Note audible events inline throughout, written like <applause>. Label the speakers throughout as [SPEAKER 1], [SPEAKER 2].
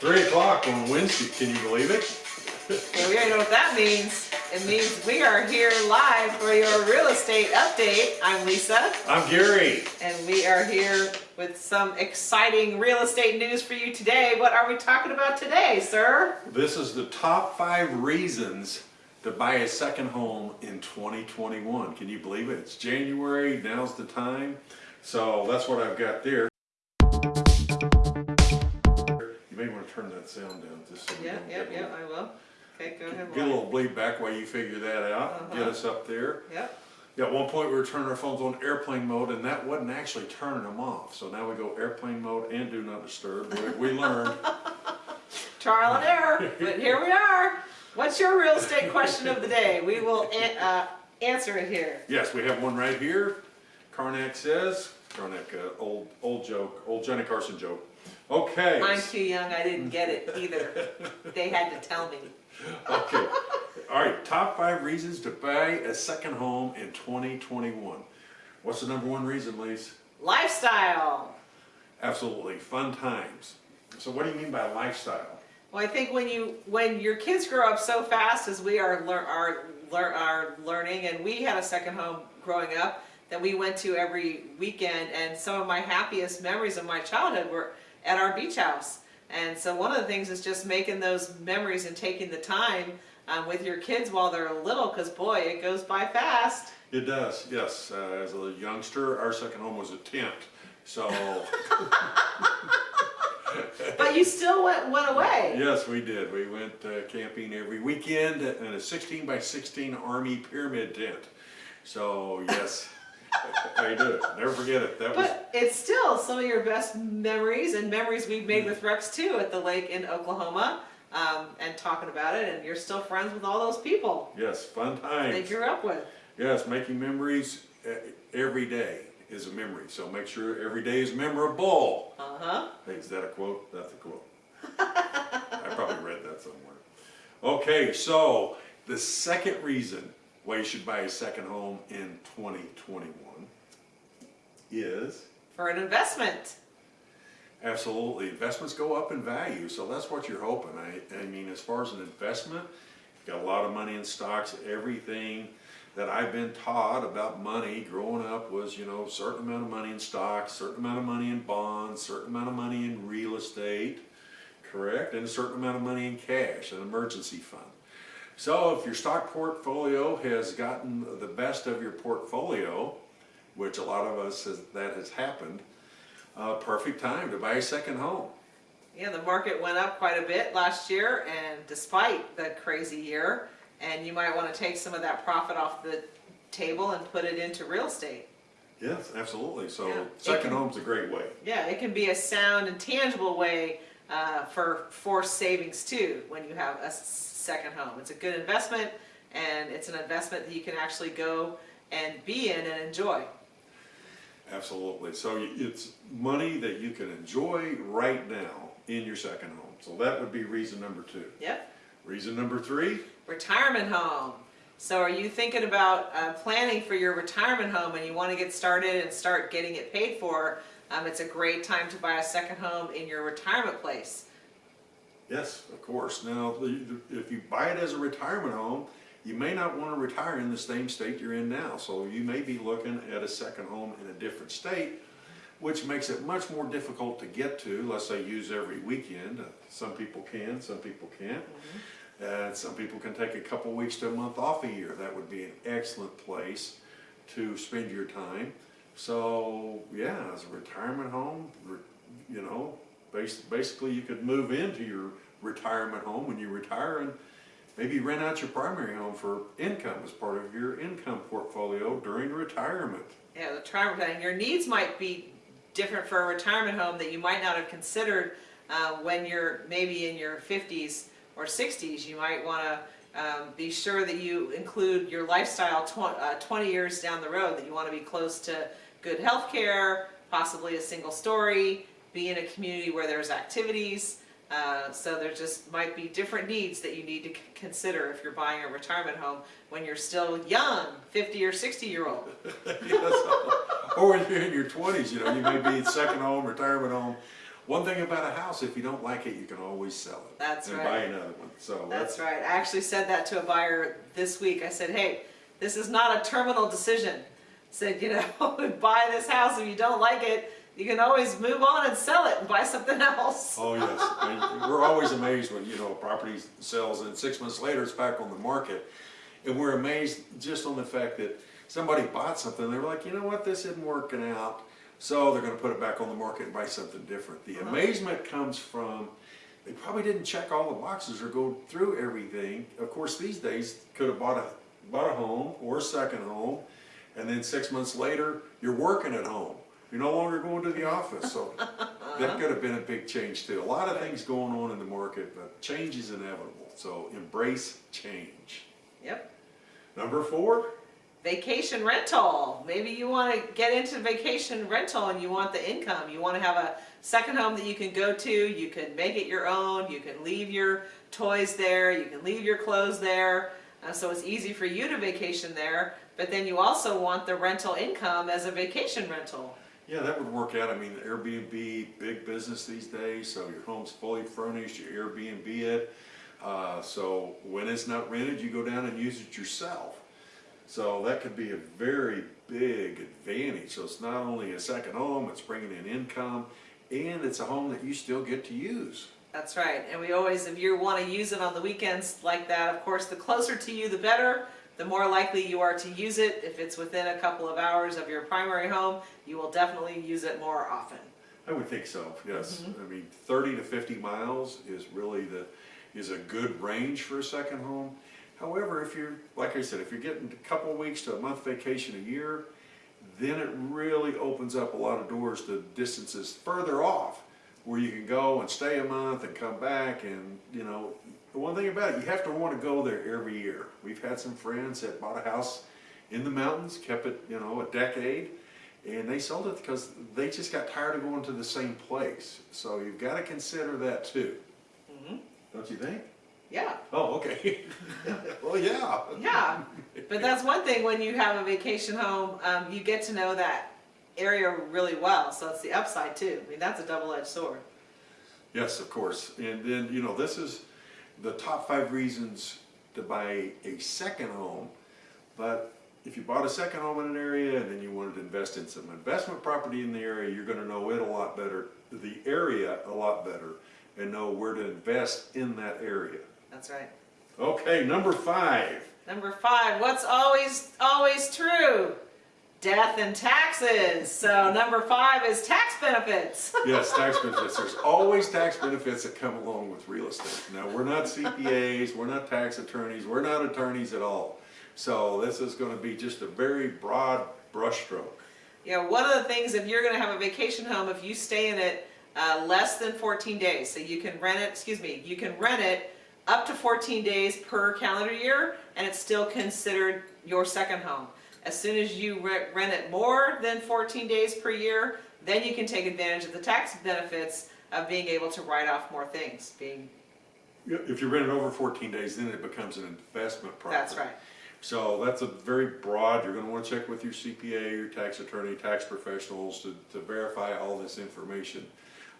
[SPEAKER 1] Three o'clock on Wednesday, can you believe it?
[SPEAKER 2] Well, we already know what that means. It means we are here live for your real estate update. I'm Lisa,
[SPEAKER 1] I'm Gary.
[SPEAKER 2] and we are here with some exciting real estate news for you today. What are we talking about today, sir?
[SPEAKER 1] This is the top five reasons to buy a second home in 2021. Can you believe it? It's January, now's the time. So that's what I've got there. Turn that sound down just so we
[SPEAKER 2] Yeah,
[SPEAKER 1] don't
[SPEAKER 2] yep,
[SPEAKER 1] get,
[SPEAKER 2] yep, I will. Okay, go ahead.
[SPEAKER 1] get a little bleed back while you figure that out. Get
[SPEAKER 2] Uh-huh.
[SPEAKER 1] us up there.
[SPEAKER 2] Yep.
[SPEAKER 1] Yeah, at one point we were turning our phones on airplane mode and that wasn't actually turning them off. So now we go airplane mode and do not disturb. We, we <laughs> learned.
[SPEAKER 2] Trial and error, but here we are. What's your real estate question of the day? We will an- uh, answer it here.
[SPEAKER 1] Yes, we have one right here. Karnak says, Karnak, uh, old, old joke, old Johnny Carson joke. Okay.
[SPEAKER 2] I'm too young, I didn't get it either. They had to tell me.
[SPEAKER 1] Okay. All right, top five reasons to buy a second home in 2021. What's the number one reason, Lise?
[SPEAKER 2] Lifestyle.
[SPEAKER 1] Absolutely, fun times. So what do you mean by lifestyle?
[SPEAKER 2] Well, I think when you when your kids grow up so fast as we are lear, are lear, are learning, and we had a second home growing up that we went to every weekend, and some of my happiest memories of my childhood were at our beach house. And so one of the things is just making those memories and taking the time um, with your kids while they're little, because boy, it goes by fast.
[SPEAKER 1] It does, yes. Uh, as a youngster, our second home was a tent. So, <laughs>
[SPEAKER 2] But you still went went away.
[SPEAKER 1] yes, we did. We went uh, camping every weekend in a 16 by 16 Army pyramid tent. So, yes, I did it. Never forget it. That was,
[SPEAKER 2] But it's still some of your best memories and memories we've made with Rex too at the lake in Oklahoma um, and talking about it. And you're still friends with all those people
[SPEAKER 1] yes, fun times.
[SPEAKER 2] they grew up with.
[SPEAKER 1] Yes, making memories uh, every day is a memory. So make sure every day is memorable.
[SPEAKER 2] Uh huh.
[SPEAKER 1] Hey, is that a quote? That's a quote. <laughs> I probably read that somewhere. Okay, so the second reason why you should buy a second home in 2021 is
[SPEAKER 2] For an investment.
[SPEAKER 1] absolutely investments go up in value, so that's what you're hoping. I, I mean, as far as an investment, you've got a lot of money in stocks, everything that I've been taught about money growing up was, you know, a certain amount of money in stocks, certain amount of money in bonds, certain amount of money in real estate, correct? And a certain amount of money in cash, an emergency fund. So if your stock portfolio has gotten the best of your portfolio, which a lot of us has, that has happened, uh, perfect time to buy a second home.
[SPEAKER 2] Yeah, the market went up quite a bit last year, and despite the crazy year, and you might want to take some of that profit off the table and put it into real estate.
[SPEAKER 1] Yes, absolutely. So
[SPEAKER 2] Yeah.
[SPEAKER 1] second home's a great way.
[SPEAKER 2] Yeah, it can be a sound and tangible way uh, for forced savings too when you have a second home. It's a good investment and it's an investment that you can actually go and be in and enjoy.
[SPEAKER 1] Absolutely. So it's money that you can enjoy right now in your second home. So that would be reason number two.
[SPEAKER 2] Yep.
[SPEAKER 1] Reason number three,
[SPEAKER 2] Retirement home. So are you thinking about uh, planning for your retirement home and you want to get started and start getting it paid for? Um, it's a great time to buy a second home in your retirement place.
[SPEAKER 1] Yes, of course. Now, if you buy it as a retirement home, you may not want to retire in the same state you're in now. So you may be looking at a second home in a different state, which makes it much more difficult to get to. Let's say use every weekend. Uh, Some people can, some people can't. Uh, some people can take a couple weeks to a month off a year. That would be an excellent place to spend your time. So, yeah, as a retirement home, you know, basically you could move into your retirement home when you retire and maybe rent out your primary home for income as part of your income portfolio during retirement.
[SPEAKER 2] Yeah, the retirement plan. Your needs might be different for a retirement home that you might not have considered uh, when you're maybe in your 50s or 60s. You might want to um, be sure that you include your lifestyle tw- uh, 20 years down the road, that you want to be close to good health care, possibly a single story, be in a community where there's activities. Uh, so there just might be different needs that you need to consider if you're buying a retirement home when you're still young, 50 or 60 year old. <laughs>
[SPEAKER 1] Yes. Or when you're in your twenties, you know, you may be second home, retirement home, one thing about a house, if you don't like it, you can always sell it.
[SPEAKER 2] That's
[SPEAKER 1] And
[SPEAKER 2] right.
[SPEAKER 1] buy another one, so
[SPEAKER 2] That's
[SPEAKER 1] that's,
[SPEAKER 2] right. I actually said that to a buyer this week. I said, hey, this is not a terminal decision. Said, you know, <laughs> buy this house, if you don't like it, you can always move on and sell it and buy something else. <laughs>
[SPEAKER 1] oh yes. Mean, We're always amazed when, you know, a property sells and six months later it's back on the market. And we're amazed just on the fact that somebody bought something, they were like, you know what, this isn't working out. So they're gonna put it back on the market and buy something different. The
[SPEAKER 2] Uh-huh.
[SPEAKER 1] amazement comes from, they probably didn't check all the boxes or go through everything. Of course, these days, could have bought a, bought a home or a second home, and then six months later, you're working at home. You're no longer going to the office, so that could have been a big change too. A lot of things going on in the market, but change is inevitable, so embrace change.
[SPEAKER 2] Yep.
[SPEAKER 1] Number four,
[SPEAKER 2] Vacation rental. Maybe you want to get into vacation rental and you want the income. You want to have a second home that you can go to. You can make it your own. You can leave your toys there. You can leave your clothes there. Uh, so it's easy for you to vacation there. But then you also want the rental income as a vacation rental.
[SPEAKER 1] Yeah, that would work out. I mean, Airbnb, big business these days, so your home's fully furnished, you Airbnb it. Uh, so when it's not rented, you go down and use it yourself. So that could be a very big advantage. So it's not only a second home, it's bringing in income, and it's a home that you still get to use.
[SPEAKER 2] That's right. And we always, if you want to use it on the weekends like that, of course, the closer to you, the better. The more likely you are to use it. If it's within a couple of hours of your primary home, you will definitely use it more often.
[SPEAKER 1] I would think so, yes. Mm-hmm. I mean, thirty to fifty miles is really the, is a good range for a second home. However, if you're, like I said, if you're getting a couple weeks to a month vacation a year, then it really opens up a lot of doors to distances further off, where you can go and stay a month and come back and, you know, the one thing about it, you have to want to go there every year. We've had some friends that bought a house in the mountains, kept it, you know, a decade, and they sold it because they just got tired of going to the same place. So you've got to consider that too. Don't you think?
[SPEAKER 2] Yeah,
[SPEAKER 1] Oh, okay. <laughs> well, yeah.
[SPEAKER 2] yeah. But that's one thing when you have a vacation home, um, you get to know that area really well. So it's the upside too. I mean, that's a double-edged sword.
[SPEAKER 1] Yes, of course. And then, you know, this is the top five reasons to buy a second home. But if you bought a second home in an area and then you wanted to invest in some investment property in the area, you're going to know it a lot better, the area a lot better, and know where to invest in that area.
[SPEAKER 2] That's right.
[SPEAKER 1] Okay, number five.
[SPEAKER 2] Number five, what's always, always true? Death and taxes. So number five is tax benefits. <laughs>
[SPEAKER 1] Yes, tax benefits. There's always tax benefits that come along with real estate. Now, we're not CPAs, we're not tax attorneys, we're not attorneys at all. So this is gonna be just a very broad brushstroke.
[SPEAKER 2] Know, one of the things, if you're gonna have a vacation home, if you stay in it uh, less than 14 days, so you can rent it, excuse me, you can rent it up to 14 days per calendar year, and it's still considered your second home. As soon as you rent it more than 14 days per year, then you can take advantage of the tax benefits of being able to write off more things, being,
[SPEAKER 1] If you rent it over fourteen days, then it becomes an investment property.
[SPEAKER 2] that's right.
[SPEAKER 1] So that's a very broad, you're gonna wanna check with your CPA, your tax attorney, tax professionals to, to verify all this information.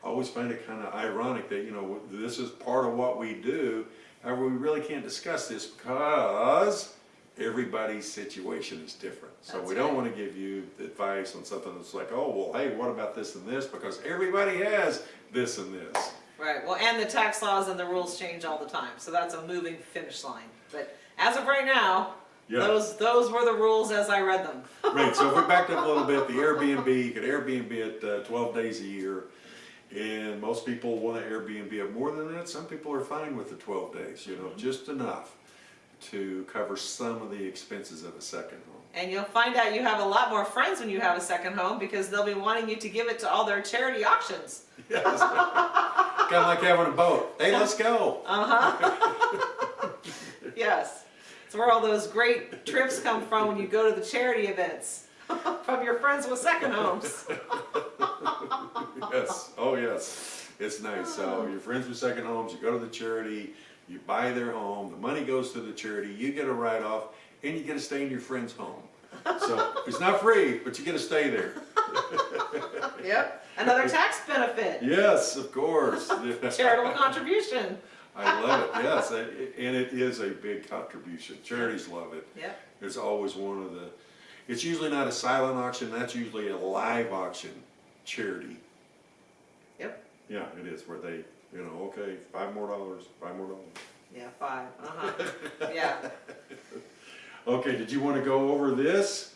[SPEAKER 1] I always find it kinda ironic that, you know, this is part of what we do, however, we really can't discuss this because everybody's situation is different. So
[SPEAKER 2] That's
[SPEAKER 1] we don't
[SPEAKER 2] right.
[SPEAKER 1] wanna give you advice on something that's like, oh, well, hey, what about this and this? Because everybody has this and this.
[SPEAKER 2] Right, well, and the tax laws and the rules change all the time, so that's a moving finish line. But as of right now,
[SPEAKER 1] Yeah.
[SPEAKER 2] those, those were the rules as I read them. <laughs>
[SPEAKER 1] Right, so if we backed up a little bit, the Airbnb, you could Airbnb it uh, twelve days a year. And most people wanna Airbnb it more than that, some people are fine with the twelve days, you know, just enough to cover some of the expenses of a second home.
[SPEAKER 2] And you'll find out you have a lot more friends when you have a second home because they'll be wanting you to give it to all their charity auctions. <laughs>
[SPEAKER 1] Yes. Kinda like having a boat, hey, let's go.
[SPEAKER 2] Uh-huh. <laughs> Yes. It's where all those great trips come from when you go to the charity events. <laughs> From your friends with second homes.
[SPEAKER 1] Yes, oh yes, it's nice, so your friends with second homes, you go to the charity, you buy their home, the money goes to the charity, you get a write-off, and you get to stay in your friend's home. So <laughs> it's not free, but you get to stay there.
[SPEAKER 2] Yep, another tax benefit,
[SPEAKER 1] Yes, of course. <laughs>
[SPEAKER 2] charitable contribution.
[SPEAKER 1] I love it, yes, and and it is a big contribution. Charities love it.
[SPEAKER 2] Yep,
[SPEAKER 1] It's always one of the, it's usually not a silent auction, that's usually a live auction charity.
[SPEAKER 2] yep,
[SPEAKER 1] Yeah, it is, where they, you know, okay, five more dollars, five more dollars.
[SPEAKER 2] yeah, five, uh-huh, yeah. <laughs>
[SPEAKER 1] Okay, did you want to go over this?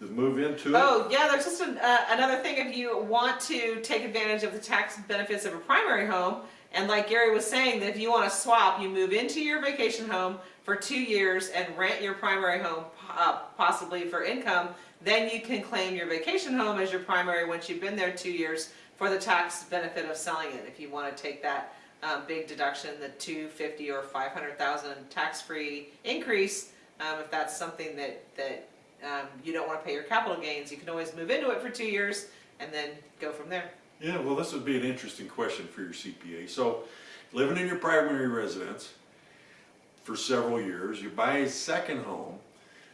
[SPEAKER 1] Just move into it?
[SPEAKER 2] Oh, yeah, there's just an, uh, another thing, if you want to take advantage of the tax benefits of a primary home, and like Gary was saying, that if you wanna swap, you move into your vacation home for two years and rent your primary home, uh, possibly for income, then you can claim your vacation home as your primary once you've been there two years for the tax benefit of selling it, if you wanna take that, um, big deduction, the two fifty or five hundred thousand tax-free increase, um, if that's something that, that, um, you don't wanna pay your capital gains, you can always move into it for two years and then go from there.
[SPEAKER 1] Yeah, well, this would be an interesting question for your CPA. So, living in your primary residence for several years, you buy a second home.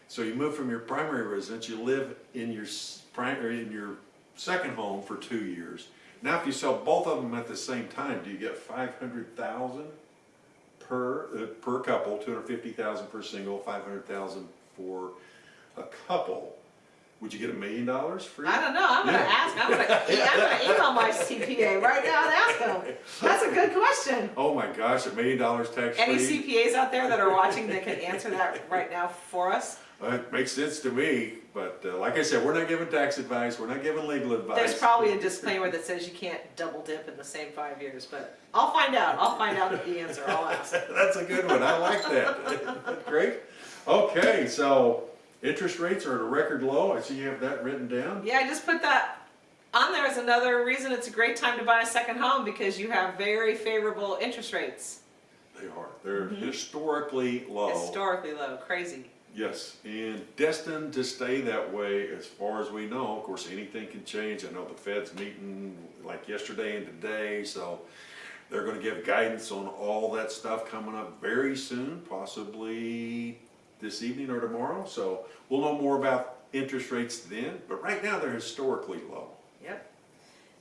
[SPEAKER 1] So you move from your primary residence, you live in your primary, in your second home for two years. Now, if you sell both of them at the same time, do you get five hundred thousand per, uh, per couple, two hundred fifty thousand per single, five hundred thousand for a couple? Would you get a million dollars free?
[SPEAKER 2] I don't know, I'm gonna ask, I'm gonna, I'm gonna <laughs> email my CPA right now and ask them. That's a good question.
[SPEAKER 1] Oh my gosh, a million dollars tax free?
[SPEAKER 2] Any CPAs out there that are watching that can answer that right now for us?
[SPEAKER 1] Uh, It makes sense to me, but uh, like I said, we're not giving tax advice, we're not giving legal advice.
[SPEAKER 2] There's probably a disclaimer that says you can't double dip in the same five years, but I'll find out, I'll find out the answer, I'll ask. <laughs>
[SPEAKER 1] That's a good one, I like that. <laughs> Great. Okay, so interest rates are at a record low, I see you have that written down.
[SPEAKER 2] Yeah, I just put that on there as another reason it's a great time to buy a second home because you have very favorable interest rates.
[SPEAKER 1] They are, they're historically low.
[SPEAKER 2] Historically low, crazy.
[SPEAKER 1] Yes, and destined to stay that way as far as we know. Of course, anything can change. I know the Fed's meeting like yesterday and today, so they're gonna give guidance on all that stuff coming up very soon, possibly this evening or tomorrow. So we'll know more about interest rates then, but right now they're historically low.
[SPEAKER 2] Yep.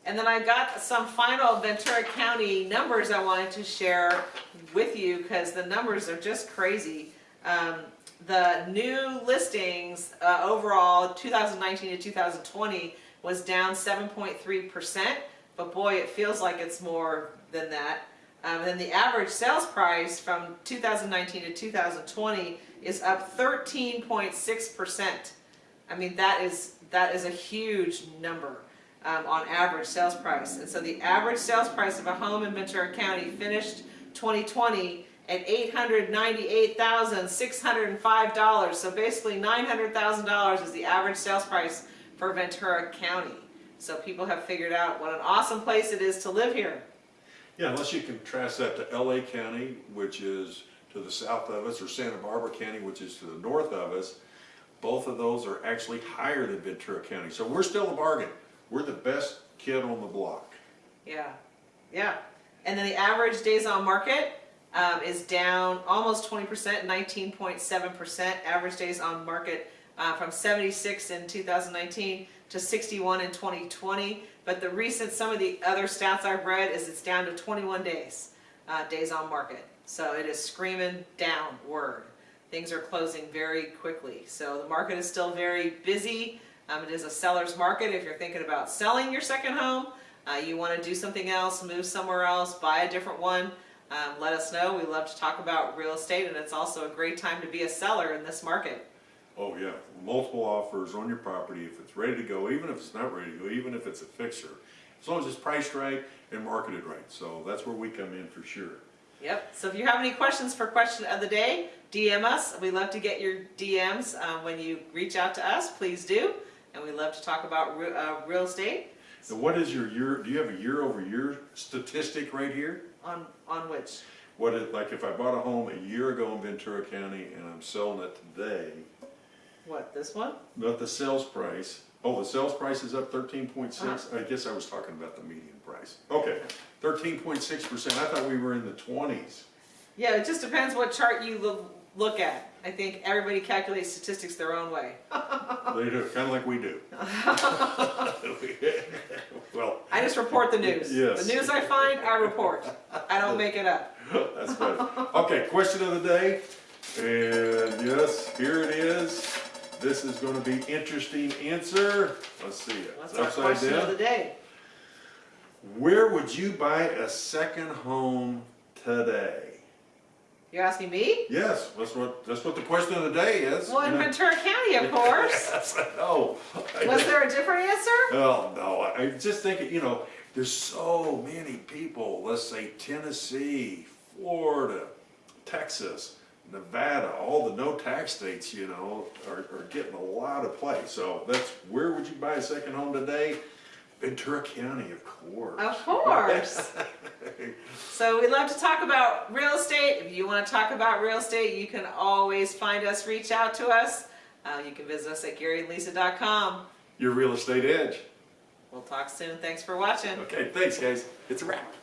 [SPEAKER 2] And then I got some final Ventura County numbers I wanted to share with you because the numbers are just crazy. Um, the new listings uh, overall 2019 to 2020 was down 7.3%, but boy, it feels like it's more than that. Um, and then the average sales price from 2019 to 2020 is up 13.6%. I mean, that is, that is a huge number um, on average sales price. And so the average sales price of a home in Ventura County finished 2020 at $898,605. So basically $900,000 is the average sales price for Ventura County. So people have figured out what an awesome place it is to live here.
[SPEAKER 1] Yeah, unless you contrast that to LA County, which is to the south of us, or Santa Barbara County, which is to the north of us, both of those are actually higher than Ventura County. So we're still a bargain. We're the best kid on the block.
[SPEAKER 2] Yeah, yeah. And then the average days on market um, is down almost 20%, 19.7% average days on market uh, from 76 in 2019 to 61 in 2020. But the recent, some of the other stats I've read is it's down to 21 days, uh, days on market. So it is screaming downward. Things are closing very quickly. So the market is still very busy. Um, it is a seller's market if you're thinking about selling your second home. Uh, you want to do something else, move somewhere else, buy a different one, um, let us know. We love to talk about real estate and it's also a great time to be a seller in this market.
[SPEAKER 1] Oh yeah, multiple offers on your property if it's ready to go, even if it's not ready to go, even if it's a fixer. As long as it's priced right and marketed right. So that's where we come in for sure.
[SPEAKER 2] Yep, so if you have any questions for question of the day, DM us. We love to get your DMs um, when you reach out to us, please do. And we love to talk about re- uh, real estate
[SPEAKER 1] Now what is your year, do you have a year over year statistic right here?
[SPEAKER 2] On, on which,
[SPEAKER 1] What it, like if I bought a home a year ago in Ventura County and I'm selling it today,
[SPEAKER 2] what, this one?
[SPEAKER 1] not the sales price, oh, the sales price is up thirteen point six? Uh-huh. I guess I was talking about the median price. Okay, thirteen point six percent, I thought we were in the twenties.
[SPEAKER 2] Yeah, it just depends what chart you lo- look at. I think everybody calculates statistics their own way. <laughs>
[SPEAKER 1] They do, kind of like we do. <laughs> <laughs> Well,
[SPEAKER 2] I just report the news. <laughs>
[SPEAKER 1] Yes.
[SPEAKER 2] The news I find, I report. I don't make it up. <laughs>
[SPEAKER 1] that's good. Okay, question of the day, and yes, here it is. This is gonna be interesting answer. Let's see it.
[SPEAKER 2] What's
[SPEAKER 1] It's
[SPEAKER 2] our question of the day?
[SPEAKER 1] Where would you buy a second home today?
[SPEAKER 2] You're asking me?
[SPEAKER 1] Yes, that's what, that's what the question of the day is.
[SPEAKER 2] Well, in. Ventura County, of <laughs> course.
[SPEAKER 1] Yes, I know.
[SPEAKER 2] Was there a different answer?
[SPEAKER 1] Oh, no, I I just think, you know, there's so many people, let's say Tennessee, Florida, Texas, Nevada, all the no tax states, you know, are, are getting a lot of play. So that's, where would you buy a second home today? Ventura County, of course.
[SPEAKER 2] Of course. <laughs> So we'd love to talk about real estate. If you want to talk about real estate, you can always find us, reach out to us. Uh, you can visit us at GaryandLisa.com.
[SPEAKER 1] Your real estate edge.
[SPEAKER 2] We'll talk soon. Thanks for watching.
[SPEAKER 1] Okay, thanks, guys. It's a wrap.